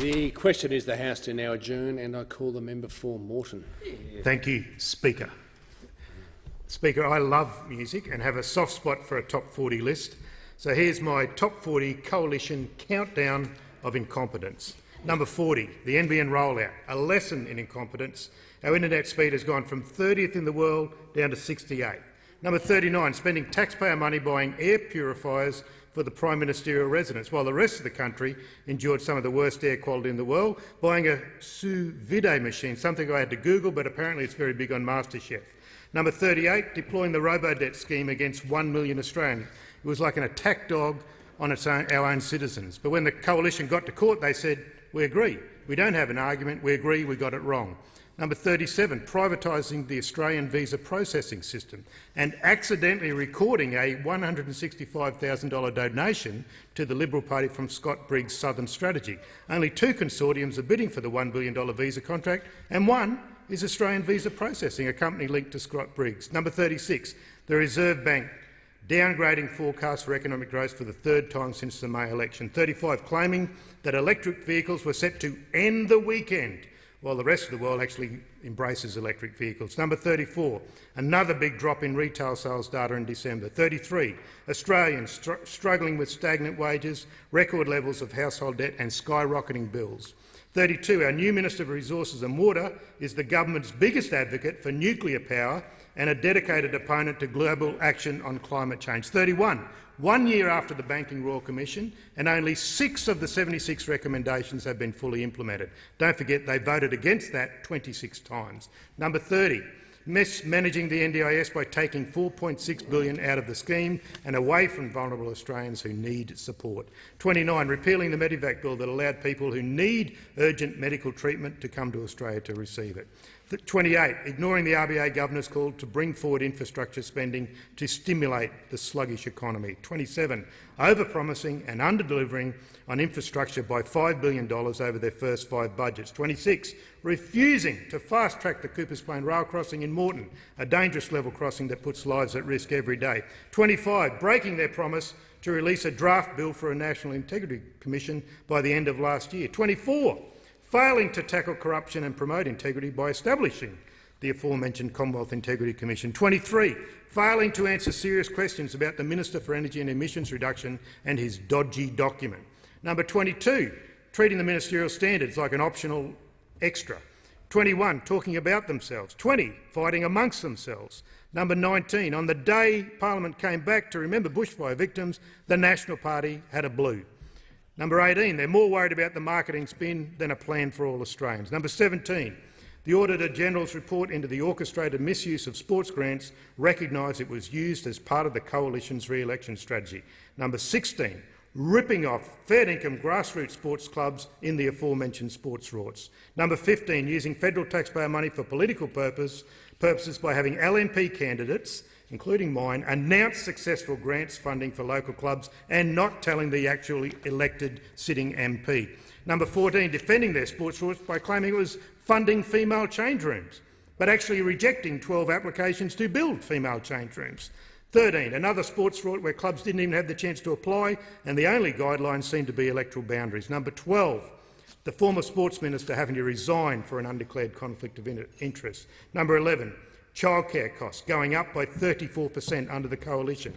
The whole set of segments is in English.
The question is the House to now adjourn, and I call the member for Moreton. Thank you, Speaker. Speaker, I love music and have a soft spot for a top 40 list. So here's my top 40 coalition countdown of incompetence. Number 40, the NBN rollout, a lesson in incompetence. Our internet speed has gone from 30th in the world down to 68. Number 39, spending taxpayer money buying air purifiers for the prime ministerial residence, while the rest of the country endured some of the worst air quality in the world, buying a sous vide machine, something I had to Google, but apparently it's very big on MasterChef. Number 38, deploying the robo-debt scheme against 1 million Australians. It was like an attack dog on own, our own citizens. But when the coalition got to court, they said, we agree. We don't have an argument. We agree we got it wrong. Number 37, privatising the Australian visa processing system and accidentally recording a $165,000 donation to the Liberal Party from Scott Briggs' Southern Strategy. Only two consortiums are bidding for the $1 billion visa contract, and one is Australian Visa Processing, a company linked to Scott Briggs. Number 36, the Reserve Bank downgrading forecasts for economic growth for the third time since the May election. 35, claiming that electric vehicles were set to end the weekend while the rest of the world actually embraces electric vehicles. Number 34, another big drop in retail sales data in December. 33, Australians str struggling with stagnant wages, record levels of household debt and skyrocketing bills. 32, our new Minister for Resources and Water is the government's biggest advocate for nuclear power and a dedicated opponent to global action on climate change. 31, one year after the Banking Royal Commission, and only six of the 76 recommendations have been fully implemented. Don't forget they voted against that 26 times. Number 30, mismanaging the NDIS by taking 4.6 billion out of the scheme and away from vulnerable Australians who need support. 29, repealing the Medevac bill that allowed people who need urgent medical treatment to come to Australia to receive it. 28, ignoring the RBA governor's call to bring forward infrastructure spending to stimulate the sluggish economy. 27, overpromising and underdelivering on infrastructure by $5 billion over their first five budgets. 26, refusing to fast-track the Coopers Plain rail crossing in Moreton, a dangerous level crossing that puts lives at risk every day. 25, breaking their promise to release a draft bill for a National Integrity Commission by the end of last year. 24, failing to tackle corruption and promote integrity by establishing the aforementioned Commonwealth Integrity Commission. 23. Failing to answer serious questions about the Minister for Energy and Emissions Reduction and his dodgy document. Number 22. Treating the ministerial standards like an optional extra. 21. Talking about themselves. 20. Fighting amongst themselves. Number 19. On the day Parliament came back to remember bushfire victims, the National Party had a blue. Number 18, they're more worried about the marketing spin than a plan for all Australians. Number 17, the Auditor-General's report into the orchestrated misuse of sports grants recognised it was used as part of the Coalition's re-election strategy. Number 16, ripping off fair-income grassroots sports clubs in the aforementioned sports rorts. Number 15, using federal taxpayer money for political purpose, purposes by having LNP candidates including mine, announce successful grants funding for local clubs and not telling the actually elected sitting MP. Number 14, defending their sports rorts by claiming it was funding female change rooms, but actually rejecting 12 applications to build female change rooms. 13, another sports rort where clubs didn't even have the chance to apply and the only guidelines seemed to be electoral boundaries. Number 12, the former sports minister having to resign for an undeclared conflict of interest. Number 11, childcare costs going up by 34 per cent under the coalition.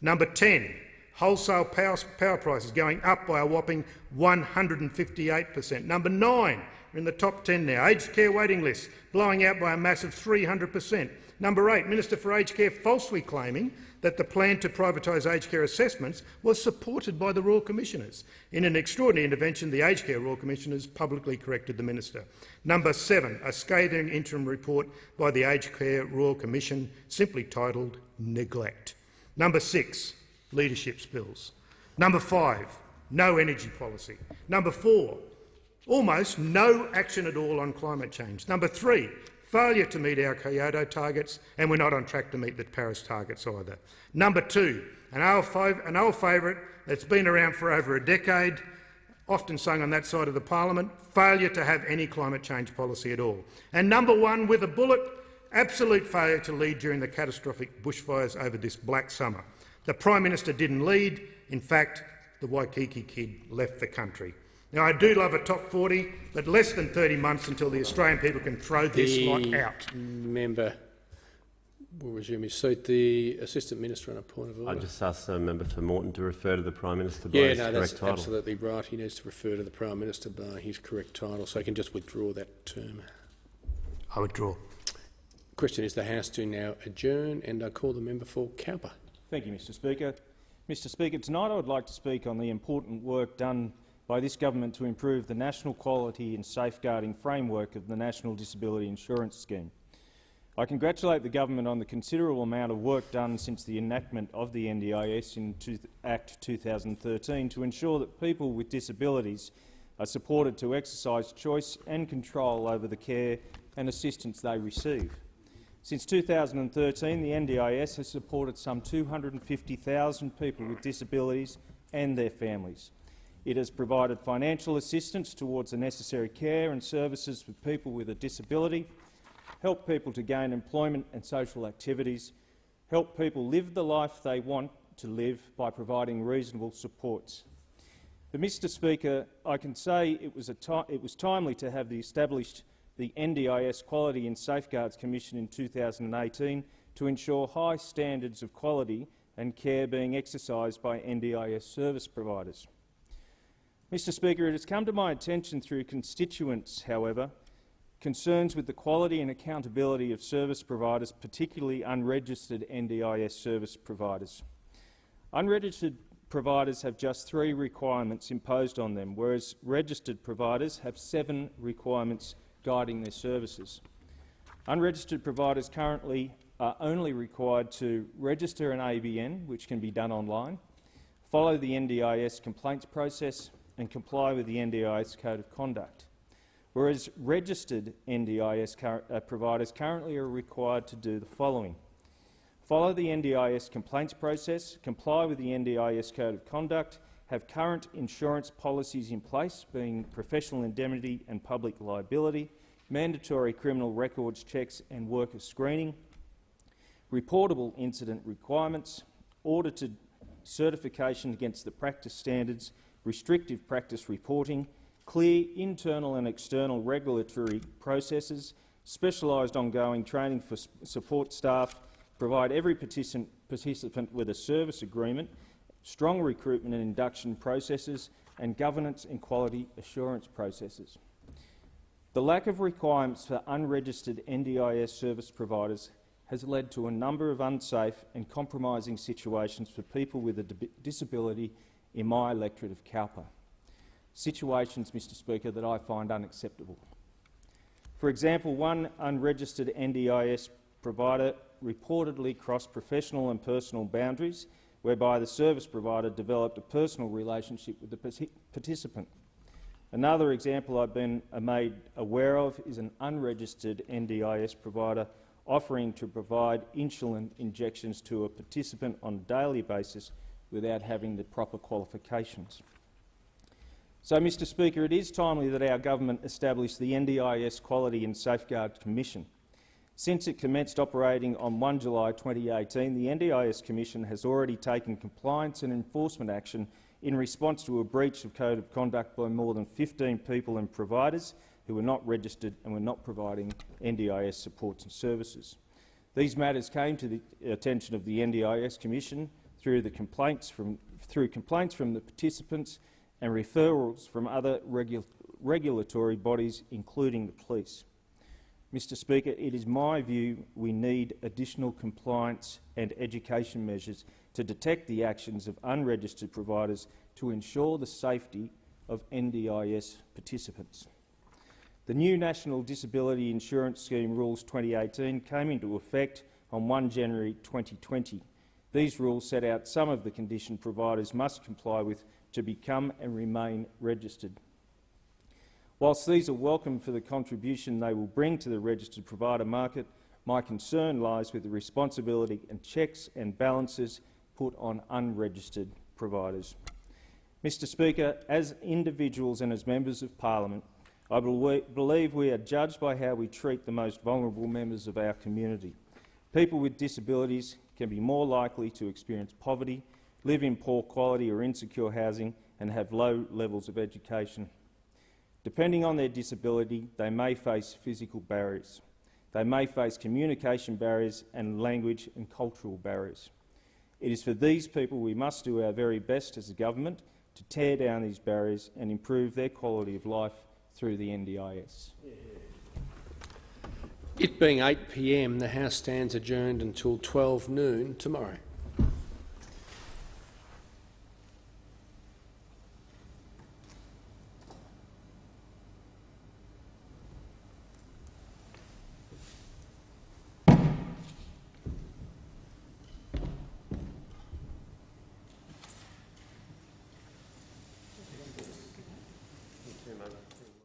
Number 10, wholesale power, power prices going up by a whopping 158 per cent. Number 9, we're in the top 10 now, aged care waiting lists blowing out by a massive 300 per cent. Number 8, Minister for Aged Care falsely claiming that the plan to privatise aged care assessments was supported by the Royal Commissioners. In an extraordinary intervention, the Aged Care Royal Commissioners publicly corrected the minister. Number seven, a scathing interim report by the Aged Care Royal Commission, simply titled Neglect. Number six, leadership spills. Number five, no energy policy. Number four, almost no action at all on climate change. Number three, failure to meet our Kyoto targets, and we're not on track to meet the Paris targets either. Number two, an old, an old favourite that's been around for over a decade, often sung on that side of the parliament, failure to have any climate change policy at all. And number one, with a bullet, absolute failure to lead during the catastrophic bushfires over this black summer. The Prime Minister didn't lead. In fact, the Waikiki kid left the country. Now, I do love a top 40, but less than 30 months until the Australian people can throw this lot out. member will resume his seat. The Assistant Minister on a point of order. I just asked the uh, member for Moreton to refer to the Prime Minister by yeah, his no, correct that's title. absolutely right. He needs to refer to the Prime Minister by his correct title, so he can just withdraw that term. I withdraw. Question is the House to now adjourn, and I call the member for Cowper. Thank you, Mr Speaker. Mr Speaker, tonight I would like to speak on the important work done by this government to improve the national quality and safeguarding framework of the National Disability Insurance Scheme. I congratulate the government on the considerable amount of work done since the enactment of the NDIS in Act 2013 to ensure that people with disabilities are supported to exercise choice and control over the care and assistance they receive. Since 2013, the NDIS has supported some 250,000 people with disabilities and their families. It has provided financial assistance towards the necessary care and services for people with a disability, helped people to gain employment and social activities, helped people live the life they want to live by providing reasonable supports. But, Mr Speaker, I can say it was, it was timely to have the established the NDIS Quality and Safeguards Commission in 2018 to ensure high standards of quality and care being exercised by NDIS service providers. Mr Speaker, it has come to my attention through constituents, however, concerns with the quality and accountability of service providers, particularly unregistered NDIS service providers. Unregistered providers have just three requirements imposed on them, whereas registered providers have seven requirements guiding their services. Unregistered providers currently are only required to register an ABN, which can be done online, follow the NDIS complaints process and comply with the NDIS Code of Conduct, whereas registered NDIS uh, providers currently are required to do the following. Follow the NDIS complaints process, comply with the NDIS Code of Conduct, have current insurance policies in place, being professional indemnity and public liability, mandatory criminal records checks and worker screening, reportable incident requirements, audited certification against the practice standards, restrictive practice reporting, clear internal and external regulatory processes, specialised ongoing training for support staff, provide every participant with a service agreement, strong recruitment and induction processes, and governance and quality assurance processes. The lack of requirements for unregistered NDIS service providers has led to a number of unsafe and compromising situations for people with a disability in my electorate of Cowper. Situations, Mr Speaker, that I find unacceptable. For example, one unregistered NDIS provider reportedly crossed professional and personal boundaries whereby the service provider developed a personal relationship with the participant. Another example I've been made aware of is an unregistered NDIS provider offering to provide insulin injections to a participant on a daily basis without having the proper qualifications. So, Mr Speaker, it is timely that our government establish the NDIS Quality and Safeguard Commission. Since it commenced operating on 1 July 2018, the NDIS Commission has already taken compliance and enforcement action in response to a breach of code of conduct by more than 15 people and providers who were not registered and were not providing NDIS supports and services. These matters came to the attention of the NDIS Commission through, complaints from, through complaints from the participants and referrals from other regu regulatory bodies, including the police. Mr Speaker, it is my view we need additional compliance and education measures to detect the actions of unregistered providers to ensure the safety of NDIS participants. The new National Disability Insurance Scheme Rules 2018 came into effect on 1 January 2020. These rules set out some of the conditions providers must comply with to become and remain registered. Whilst these are welcome for the contribution they will bring to the registered provider market, my concern lies with the responsibility and checks and balances put on unregistered providers. Mr Speaker, as individuals and as members of parliament, I believe we are judged by how we treat the most vulnerable members of our community. People with disabilities can be more likely to experience poverty, live in poor quality or insecure housing and have low levels of education Depending on their disability, they may face physical barriers. They may face communication barriers and language and cultural barriers. It is for these people we must do our very best as a government to tear down these barriers and improve their quality of life through the NDIS. It being 8 p.m, the House stands adjourned until 12 noon tomorrow.